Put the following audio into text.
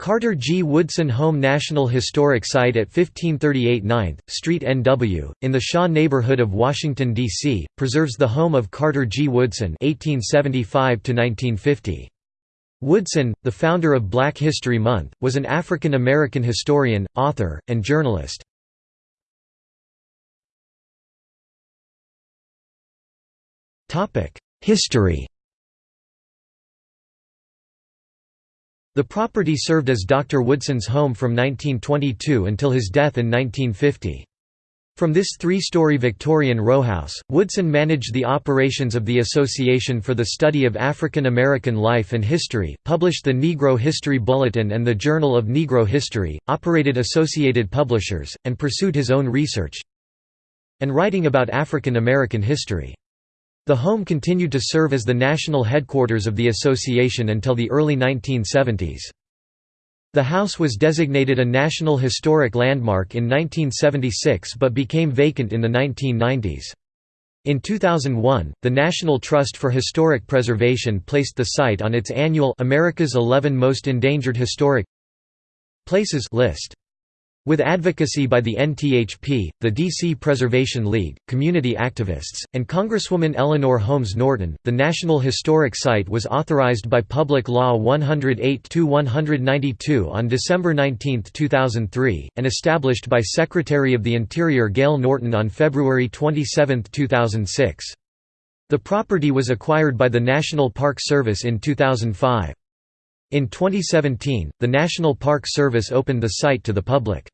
Carter G. Woodson Home National Historic Site at 1538 9th Street NW, in the Shaw neighborhood of Washington, D.C., preserves the home of Carter G. Woodson 1875 -1950. Woodson, the founder of Black History Month, was an African American historian, author, and journalist. History The property served as Dr. Woodson's home from 1922 until his death in 1950. From this three-story Victorian rowhouse, Woodson managed the operations of the Association for the Study of African American Life and History, published the Negro History Bulletin and the Journal of Negro History, operated Associated Publishers, and pursued his own research and writing about African American history. The home continued to serve as the national headquarters of the association until the early 1970s. The house was designated a National Historic Landmark in 1976 but became vacant in the 1990s. In 2001, the National Trust for Historic Preservation placed the site on its annual America's 11 Most Endangered Historic Places list. With advocacy by the NTHP, the D.C. Preservation League, community activists, and Congresswoman Eleanor Holmes Norton, the National Historic Site was authorized by Public Law 108-192 on December 19, 2003, and established by Secretary of the Interior Gail Norton on February 27, 2006. The property was acquired by the National Park Service in 2005. In 2017, the National Park Service opened the site to the public.